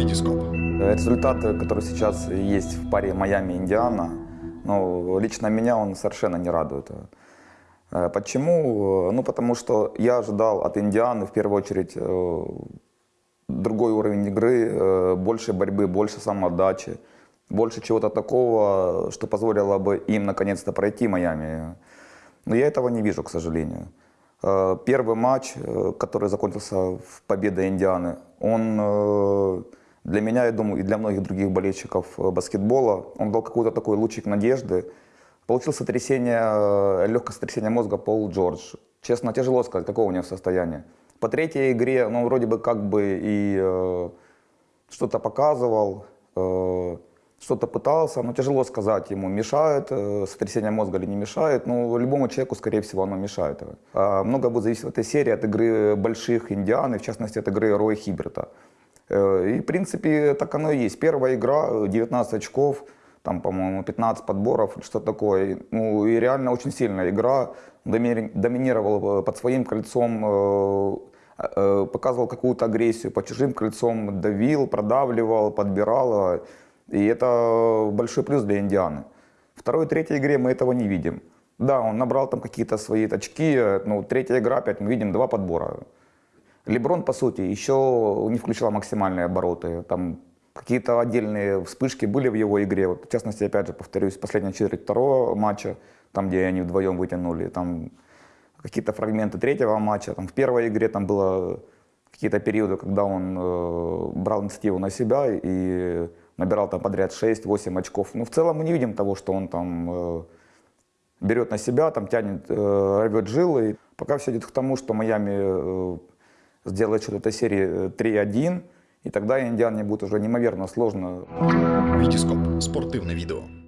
Витископ. Результат, который сейчас есть в паре Майами-Индиана, ну, лично меня он совершенно не радует. Э, Почему? Ну, потому что я ожидал от Индианы, в первую очередь, э, другой уровень игры, э, больше борьбы, больше самоотдачи, больше чего-то такого, что позволило бы им наконец-то пройти Майами. Но я этого не вижу, к сожалению. Э, Первый матч, э, который закончился в победой Индианы, он э, для меня, я думаю, и для многих других болельщиков э, баскетбола, он дал какой-то такой лучик надежды. Получил сотрясение, э, легкое сотрясение мозга Пол Джордж. Честно, тяжело сказать, какого у него состояние. По третьей игре, ну, вроде бы как бы и э, что-то показывал, э, что-то пытался, но тяжело сказать ему, мешает э, сотрясение мозга или не мешает. Ну, любому человеку, скорее всего, оно мешает. А много будет зависеть в этой серии от игры больших индиан, и в частности от игры Роя Хиберта. Э, И, в принципе, так оно и есть. Первая игра, э, 19 очков, там, по-моему, 15 подборов, что такое. Ну, и реально очень сильная игра. Домини- Доминировал э, под своим кольцом, показывал какую-то агрессию, по чужим кольцом давил, продавливал, подбирал. Э, И это большой плюс для Индианы. Второй третьей игре мы этого не видим. Да, он набрал там какие-то свои очки, э, ну, третья игра, опять мы видим два подбора. Леброн, по сути, еще не включал максимальные обороты. Там какие-то отдельные вспышки были в его игре. Вот, в частности, опять же, повторюсь, последняя четверть второго матча, там, где они вдвоем вытянули, там какие-то фрагменты третьего матча. Там, в первой игре там было какие-то периоды, когда он э, брал инициативу на себя и набирал там подряд 6-8 очков. Но в целом мы не видим того, что он там э, берет на себя, там тянет, э, рвет жилы. Пока все идет к тому, что Майами э, сделает счет этой серии э, 3-1, и тогда Индиане будет уже неимоверно сложно Витископ. Спортивне відео.